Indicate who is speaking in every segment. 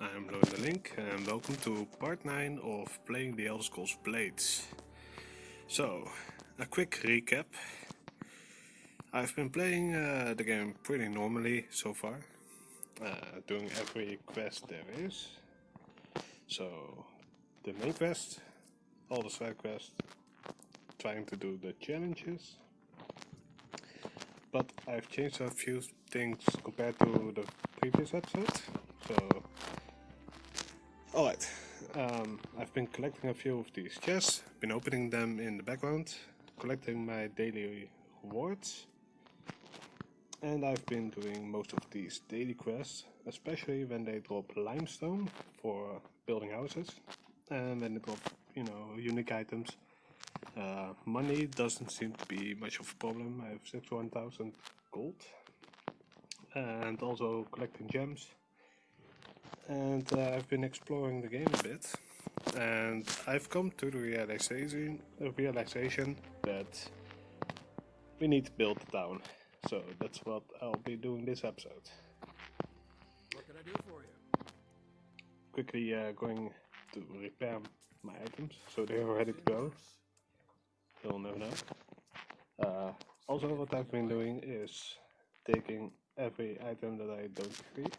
Speaker 1: I'm Loan the Link and welcome to part 9 of playing the Elder Scrolls Blades. So, a quick recap. I've been playing uh, the game pretty normally so far, uh, doing every quest there is. So, the main quest, all the side quests, trying to do the challenges. But I've changed a few things compared to the previous episode. So, alright, um, I've been collecting a few of these chests, been opening them in the background, collecting my daily rewards, and I've been doing most of these daily quests, especially when they drop limestone for building houses, and when they drop, you know, unique items. Uh, money doesn't seem to be much of a problem, I have 61,000 gold, and also collecting gems and uh, I've been exploring the game a bit and I've come to the realization, the realization that we need to build a town. So that's what I'll be doing this episode.
Speaker 2: What can I do for you?
Speaker 1: Quickly uh, going to repair my items so they're ready to go. You'll never know. Uh, also what I've been doing is taking every item that I don't need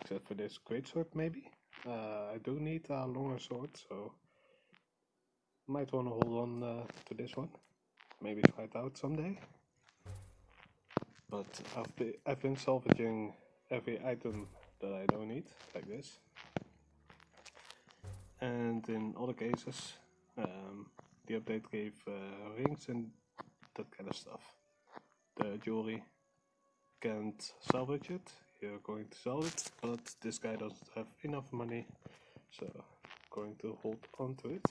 Speaker 1: except for this great sword maybe. Uh, I do need a longer sword, so might want to hold on uh, to this one. Maybe try it out someday. But I've been, I've been salvaging every item that I don't need, like this. And in other cases, um, the update gave uh, rings and that kind of stuff. The jewelry can't salvage it, you're going to sell it, but this guy doesn't have enough money, so going to hold on to it.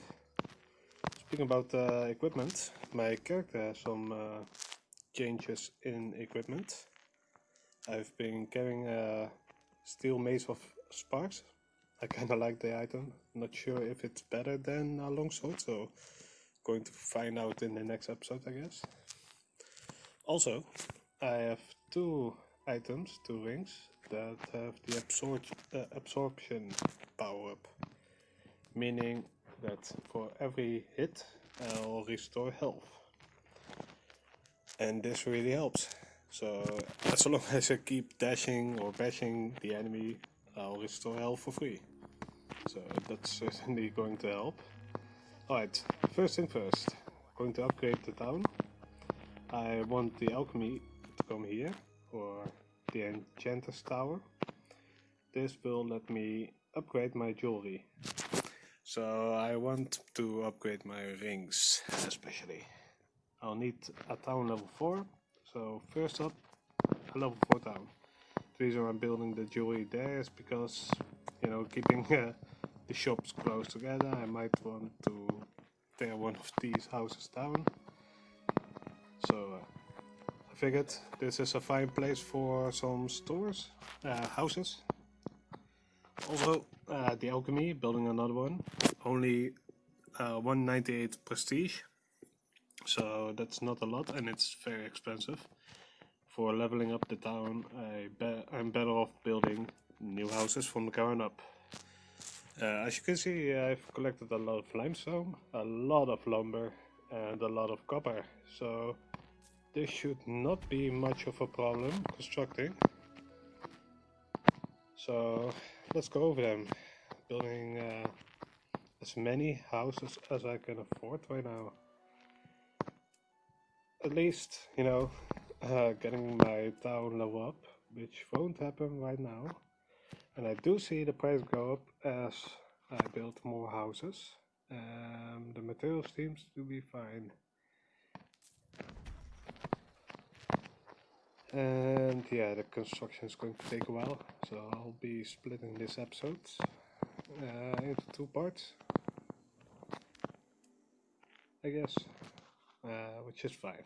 Speaker 1: Speaking about uh, equipment, my character has some uh, changes in equipment. I've been carrying a steel mace of sparks. I kinda like the item, not sure if it's better than a longsword, so going to find out in the next episode I guess. Also, I have two items, two rings, that have the absor uh, absorption power up. Meaning that for every hit I'll restore health. And this really helps. So as long as I keep dashing or bashing the enemy, I'll restore health for free. So that's certainly going to help. Alright, first thing first, I'm going to upgrade the town. I want the alchemy to come here, or the enchanter's tower. This will let me upgrade my jewelry. So I want to upgrade my rings especially. I'll need a town level 4. So first up, a level 4 town. The reason I'm building the jewelry there is because, you know, keeping uh, the shops close together, I might want to tear one of these houses down. So uh, figured this is a fine place for some stores, uh, houses. Also, uh, the alchemy, building another one. Only uh, 198 prestige. So that's not a lot and it's very expensive. For leveling up the town, I be I'm better off building new houses from the ground up. Uh, as you can see, I've collected a lot of limestone, a lot of lumber, and a lot of copper. So this should not be much of a problem constructing. So let's go over them. Building uh, as many houses as I can afford right now. At least, you know, uh, getting my town level up, which won't happen right now. And I do see the price go up as I build more houses. Um, the material seems to be fine. And yeah, the construction is going to take a while, so I'll be splitting this episode uh, into two parts, I guess, uh, which is fine.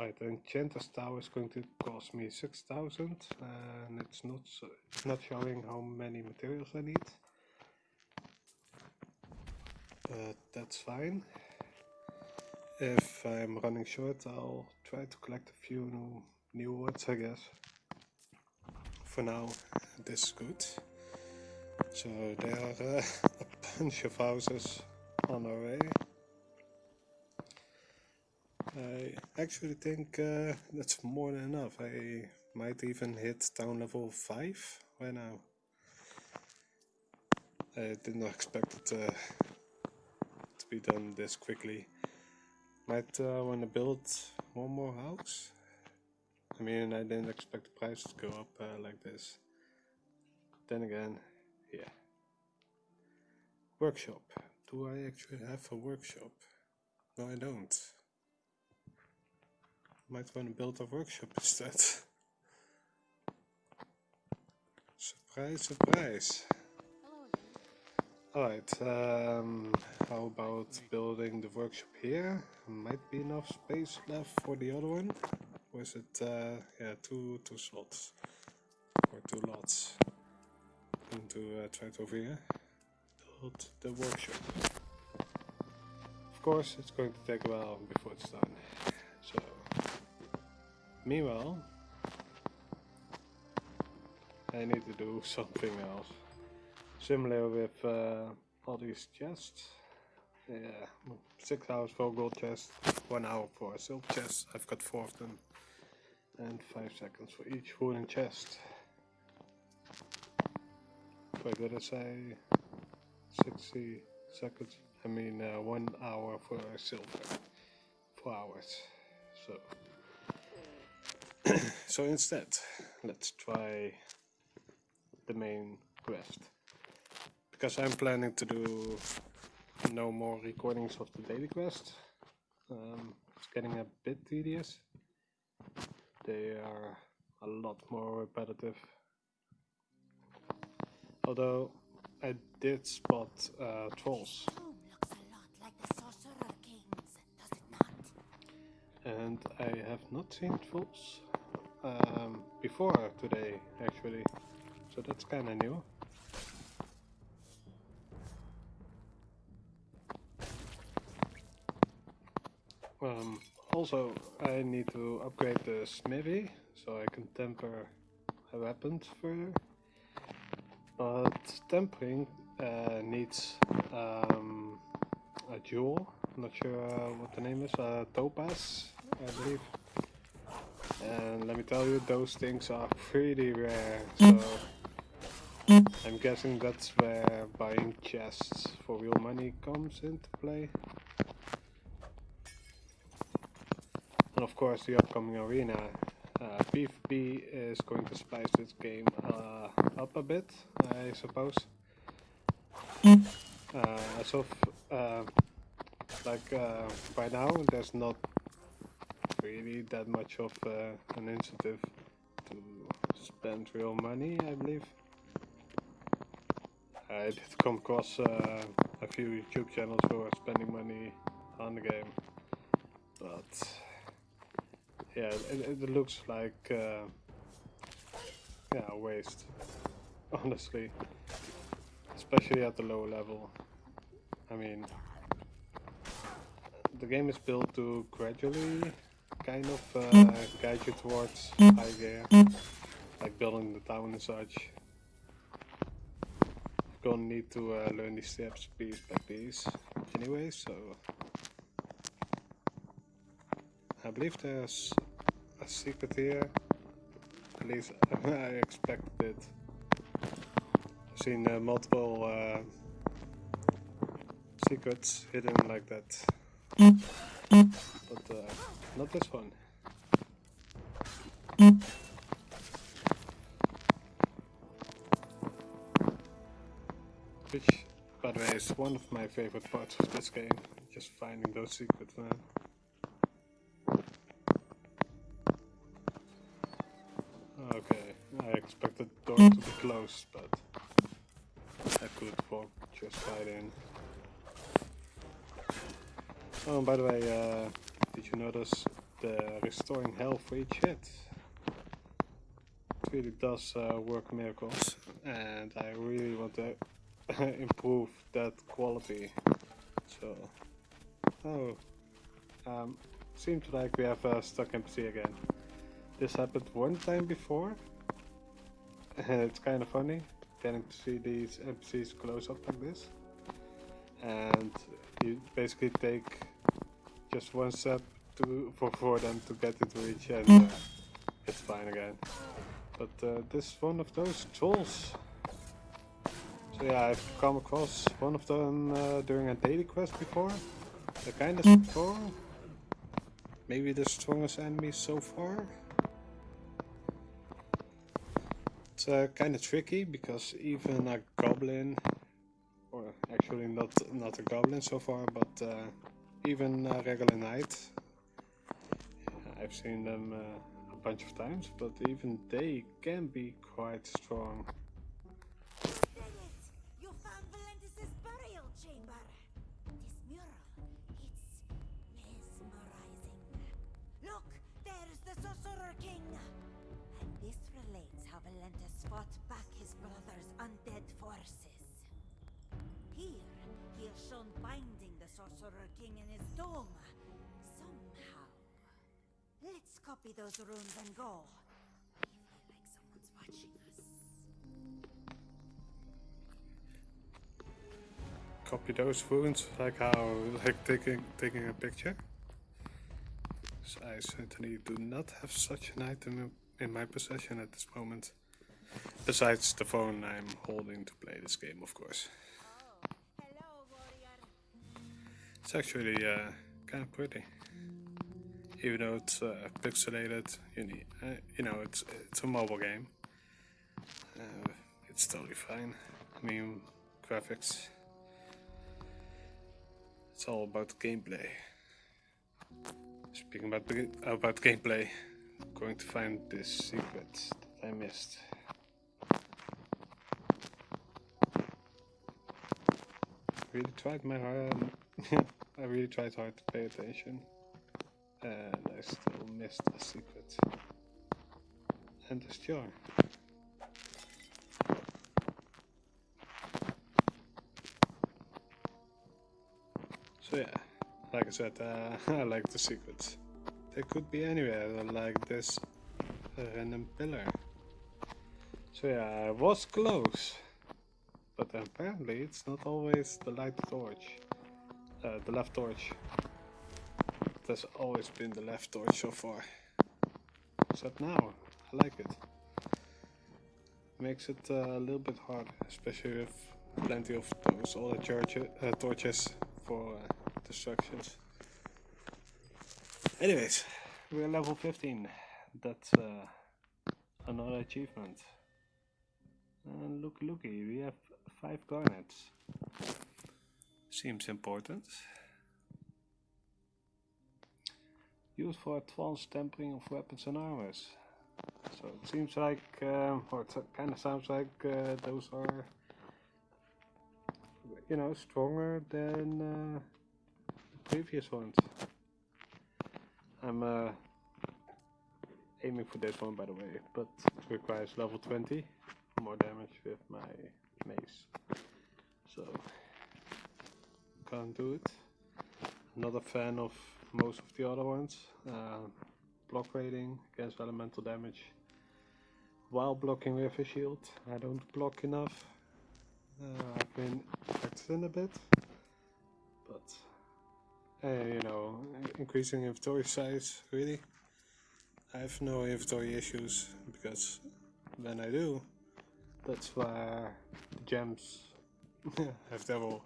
Speaker 1: Right, the Enchanter's Tower is going to cost me 6000 and it's not, so, not showing how many materials I need. That's fine. If I'm running short, I'll try to collect a few new new words I guess. For now, this is good. So there are uh, a bunch of houses on our way. I actually think uh, that's more than enough. I might even hit town level 5 right now. I did not expect it uh, to be done this quickly. Might uh, want to build one more house. I mean, I didn't expect the price to go up uh, like this. Then again, yeah. Workshop. Do I actually have a workshop? No, I don't. Might want to build a workshop instead. surprise, surprise. Alright, um, how about building the workshop here? Might be enough space left for the other one. Is it, uh, yeah, two, two slots. Or two lots. I'm going to uh, try it over here. Build the workshop. Of course, it's going to take a while before it's done. So, meanwhile, I need to do something else. Similar with uh, all these chests. Yeah, six hours for gold chest, one hour for a silver chest. I've got four of them, and five seconds for each wooden chest. If I got to say 60 seconds? I mean, uh, one hour for silver, four hours. So, so instead, let's try the main quest because I'm planning to do no more recordings of the daily quest. Um, it's getting a bit tedious. They are a lot more repetitive. Although I did spot uh, trolls. And I have not seen trolls um, before today, actually. So that's kinda new. Um, also, I need to upgrade the smithy so I can temper a weapon further. But tempering uh, needs um, a jewel. I'm not sure uh, what the name is. Uh, topaz, I believe. And let me tell you, those things are pretty rare. So I'm guessing that's where buying chests for real money comes into play. And of course, the upcoming arena. Uh, PvP is going to spice this game uh, up a bit, I suppose. Uh, as of uh, like uh, by now, there's not really that much of uh, an incentive to spend real money, I believe. I did come across uh, a few YouTube channels who are spending money on the game, but yeah, it, it looks like uh, yeah a waste, honestly, especially at the low level. I mean, the game is built to gradually kind of uh, guide you towards high gear, like building the town and such. You're gonna need to uh, learn these steps piece by piece, anyway. So I believe there's a secret here. At least I expected it. I've seen uh, multiple uh, secrets hidden like that. But uh, not this one. Which, by the way, is one of my favorite parts of this game. Just finding those secrets, man. Door to be closed, but I could walk just right in. Oh, by the way, uh, did you notice the restoring health for each hit? It really does uh, work miracles, and I really want to improve that quality. So, oh, um, seems like we have a stuck NPC again. This happened one time before, it's kind of funny. getting to see these NPCs close up like this. And you basically take just one step to for, for them to get into reach and uh, it's fine again. But uh, this is one of those trolls. So yeah, I've come across one of them uh, during a daily quest before. They're kind of strong. Maybe the strongest enemy so far. It's uh, kind of tricky because even a goblin, or actually not not a goblin so far, but uh, even a regular knight, I've seen them uh, a bunch of times, but even they can be quite strong.
Speaker 3: Fought back his brother's undead forces. Here, he is shown binding the Sorcerer King in his dome. Somehow. Let's copy those runes and go. I feel like someone's watching us.
Speaker 1: Copy those wounds, like how, like taking taking a picture. So I certainly do not have such an item in my possession at this moment. Besides the phone I'm holding to play this game, of course.
Speaker 3: Oh, hello.
Speaker 1: It's actually uh, kind of pretty. Even though it's uh, pixelated, you, need, uh, you know, it's it's a mobile game. Uh, it's totally fine. I mean, graphics. It's all about gameplay. Speaking about about gameplay, I'm going to find this secret that I missed. Really tried my hard. I really tried hard to pay attention, and I still missed a secret. And this jar. So yeah, like I said, uh, I like the secrets. They could be anywhere, like this random pillar. So yeah, I was close. Apparently it's not always the light torch. Uh, the left torch. It has always been the left torch so far. Except now, I like it. Makes it uh, a little bit harder, especially with plenty of those other church uh, torches for uh, destructions. Anyways, we're level 15. That's uh, another achievement. And look, looky, we have five garnets. Seems important. Used for advanced tempering of weapons and armors. So it seems like, um, or it kind of sounds like uh, those are, you know, stronger than uh, the previous ones. I'm uh, aiming for this one, by the way, but it requires level 20 more damage with my mace. So can't do it. Not a fan of most of the other ones. Uh, block rating against elemental damage. While blocking with a shield, I don't block enough. Uh, I've been practicing a bit, but uh, you know, increasing inventory size really. I have no inventory issues because when I do, that's where gems have double.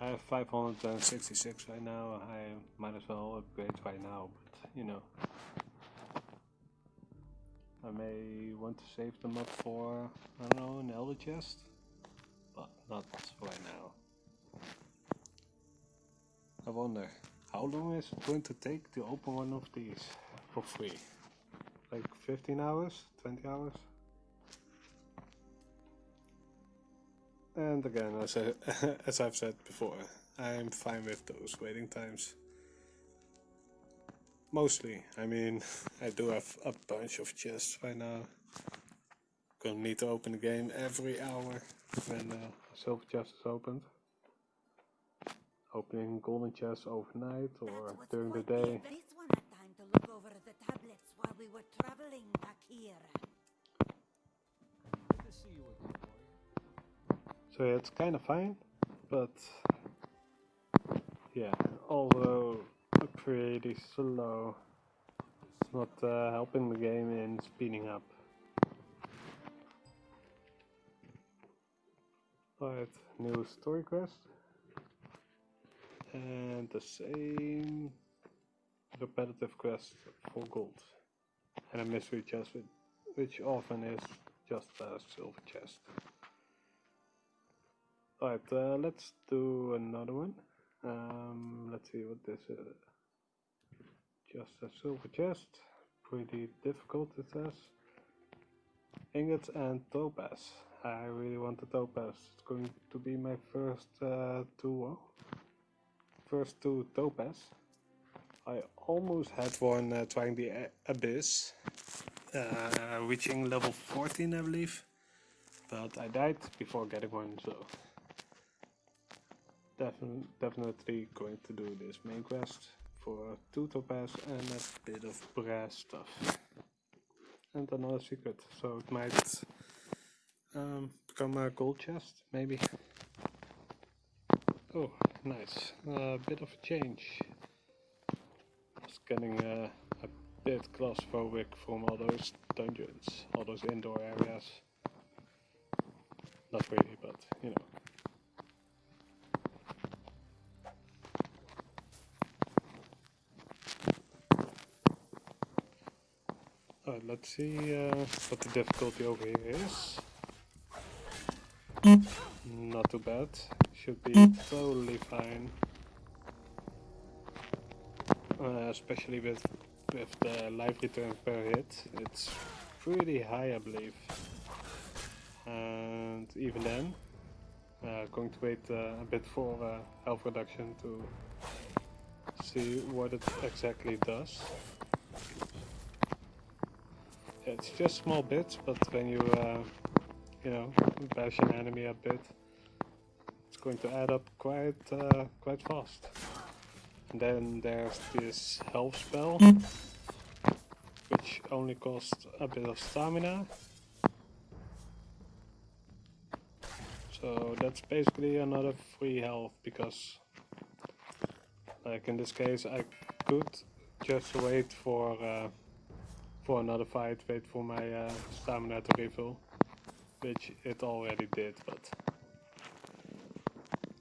Speaker 1: I have 566 right now. I might as well upgrade right now, but you know. I may want to save them up for, I don't know, an elder chest, but not right now. I wonder, how long is it going to take to open one of these for free? Like 15 hours? 20 hours? And again, as, I, as I've said before, I'm fine with those waiting times. Mostly, I mean, I do have a bunch of chests right now. Gonna need to open the game every hour when uh, silver chest is opened. Opening golden chests overnight or during the day.
Speaker 3: This one had time to look over the
Speaker 1: So it's kind of fine, but yeah, although pretty slow, it's not uh, helping the game in speeding up. Alright, new story quest. And the same repetitive quest for gold. And a mystery chest, which often is just a silver chest. Alright, uh, let's do another one. Um, let's see what this is. Just a silver chest. Pretty difficult it says. Ingots and topaz. I really want the topaz. It's going to be my first uh, two, first two topaz. I almost had one uh, trying the abyss, uh, reaching level 14, I believe, but I died before getting one, so Defin definitely going to do this main quest for two topaz and a bit of brass stuff, and another secret. So it might um, become a gold chest, maybe. Oh, nice. A uh, bit of a change. It's getting a bit claustrophobic from all those dungeons, all those indoor areas. Not really, but you know. Let's see uh, what the difficulty over here is. Not too bad. Should be totally fine. Uh, especially with with the life return per hit. It's pretty high I believe. And even then, uh, going to wait uh, a bit for uh, health reduction to see what it exactly does. It's just small bits, but when you uh, you know, bash an enemy a bit, it's going to add up quite uh, quite fast. And then there's this health spell, which only costs a bit of stamina. So that's basically another free health because like in this case I could just wait for uh, for another fight, wait for my uh, stamina to refill which it already did, but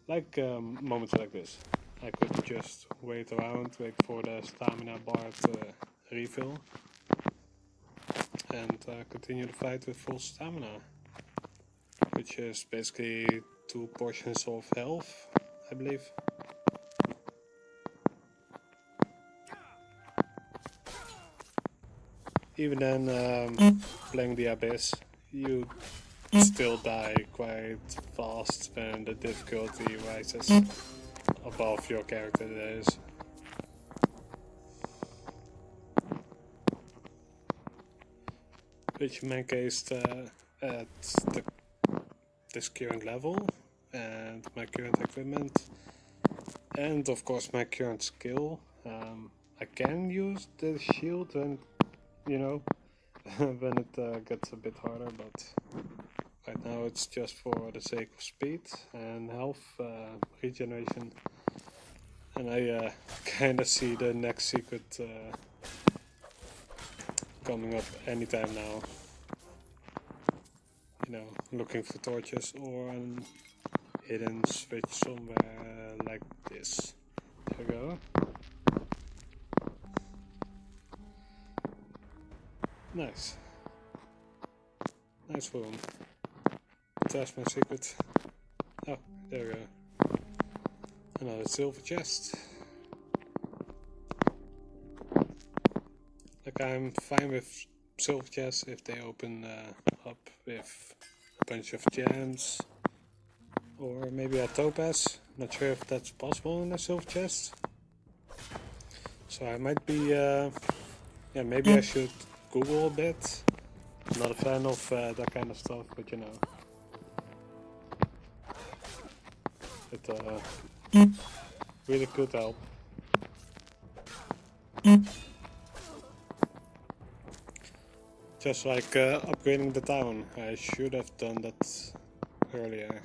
Speaker 1: like um, moments like this, I could just wait around, wait for the stamina bar to refill, and uh, continue the fight with full stamina, which is basically two portions of health, I believe. Even then, um, playing the Abyss, you still die quite fast when the difficulty rises above your character that is. Which in my case uh, at the, this current level and my current equipment and of course my current skill um, I can use the shield when you know when it uh, gets a bit harder but Right now it's just for the sake of speed and health uh, regeneration. And I uh, kinda see the next secret uh, coming up anytime now. You know, looking for torches or hidden switch somewhere like this. There we go. Nice. Nice room. That's my secret. Oh, there we go. Another silver chest. Like I'm fine with silver chests if they open uh, up with a bunch of gems. Or maybe a topaz. Not sure if that's possible in a silver chest. So I might be, uh, yeah, maybe I should Google a bit. I'm not a fan of uh, that kind of stuff, but you know. It uh, really could help. Just like uh, upgrading the town, I should have done that earlier.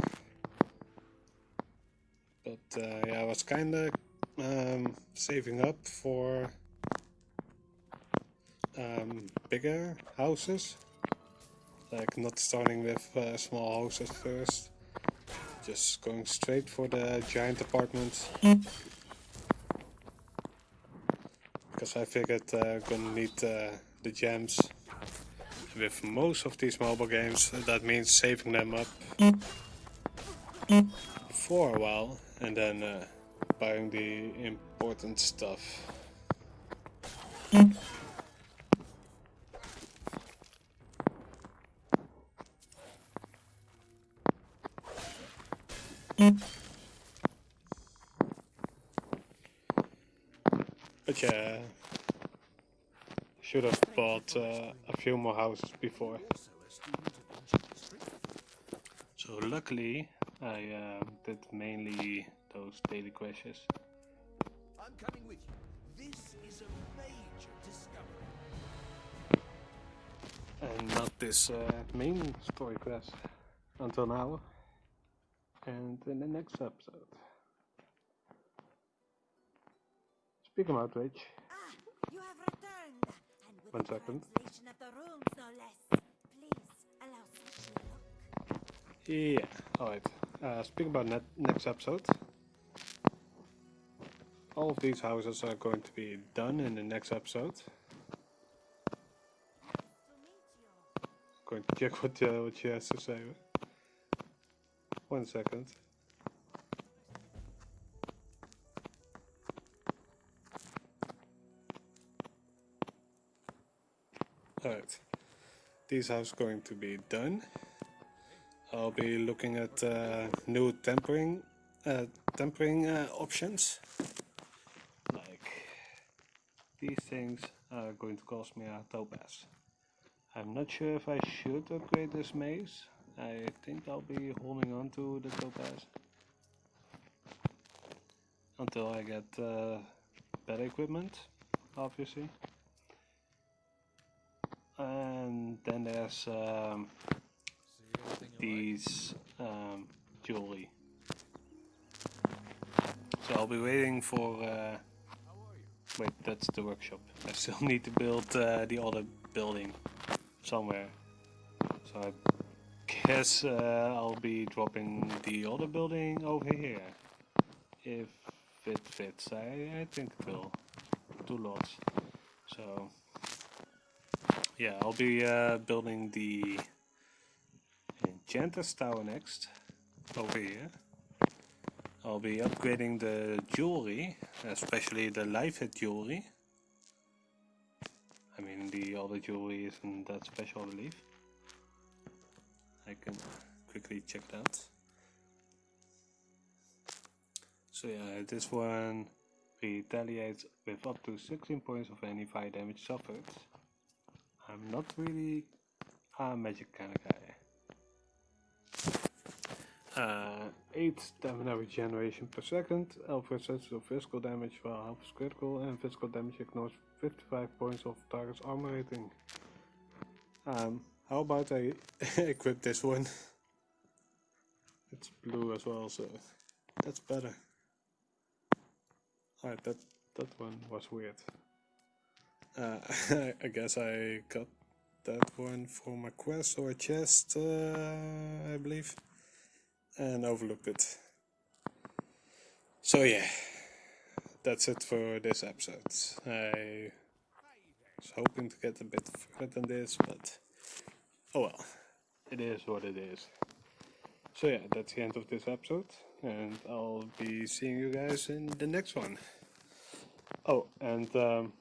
Speaker 1: uh, yeah, I was kinda um, saving up for um, bigger houses. Like not starting with uh, small houses first. Just going straight for the giant apartments. Because I figured uh, gonna need uh, the gems. With most of these mobile games, that means saving them up for a while and then uh, buying the important stuff. But yeah, should have bought uh, a few more houses before.
Speaker 2: Also a student of ancient history.
Speaker 1: So luckily, I uh, did mainly those daily quests.
Speaker 2: I'm coming with you. This is a major discovery.
Speaker 1: and not this uh, main story quest until now. And in the next episode. Speaking about which,
Speaker 3: Ah, you have returned. And with
Speaker 1: One second.
Speaker 3: translation of the runes, no less. Please allow such a look.
Speaker 1: yeah, alright. Uh, speaking about net next episode, all of these houses are going to be done in the next episode. Going to check what uh, what she has to say. One second. These houses going to be done. I'll be looking at uh, new tempering uh, tempering uh, options. Like these things are going to cost me a topaz. I'm not sure if I should upgrade this mace. I think I'll be holding on to the topaz until I get uh, better equipment, obviously. Then there's um, these um, jewelry. So I'll be waiting for. Uh? Wait, that's the workshop. I still need to build uh, the other building somewhere. So I guess uh, I'll be dropping the other building over here. If it fits. I, I think it will. Two lots. So yeah, I'll be uh, building the Enchanter's Tower next. Over here. I'll be upgrading the jewelry, especially the live hit jewelry. I mean, the other jewelry isn't that special, I believe. I can quickly check that. So yeah, this one retaliates with up to 16 points of any fire damage suffered. I'm not really a magic kind of guy. Uh, 8 stamina regeneration per second, elf resistance to physical damage while half is critical, and physical damage ignores 55 points of target's armor rating. Um, how about I equip this one? It's blue as well, so that's better. Alright, that, that one was weird. Uh, I guess I got that one for my quest or a chest, uh, I believe and overlooked it. So yeah, that's it for this episode. I was hoping to get a bit further than this, but oh well, it is what it is. So yeah, that's the end of this episode, and I'll be seeing you guys in the next one. Oh, and um,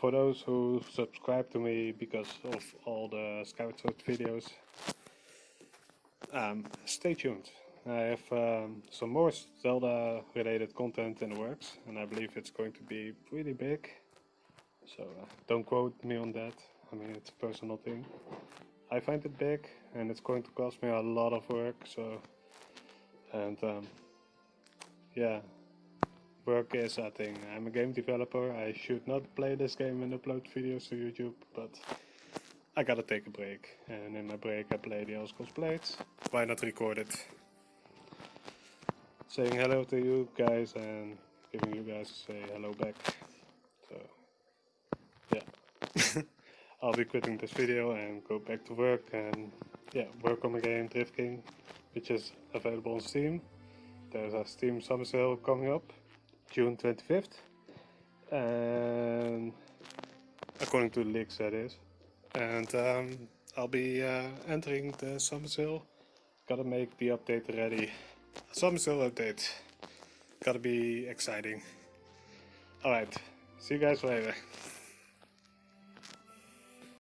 Speaker 1: for those who subscribe to me because of all the Skyward Sword videos, um, stay tuned. I have um, some more Zelda related content in the works and I believe it's going to be pretty big. So uh, don't quote me on that. I mean it's a personal thing. I find it big and it's going to cost me a lot of work so and um, yeah work is a thing. I'm a game developer. I should not play this game and upload videos to YouTube but I gotta take a break and in my break I play the Scrolls Blades. Why not record it? Saying hello to you guys and giving you guys say hello back. So, yeah. I'll be quitting this video and go back to work and yeah, work on the game Drift King, which is available on Steam. There's a Steam summer sale coming up, June 25th, and according to the leaks that is. And um, I'll be uh, entering the summer. Gotta make the update ready. Summer update. Gotta be exciting. Alright, see you guys later.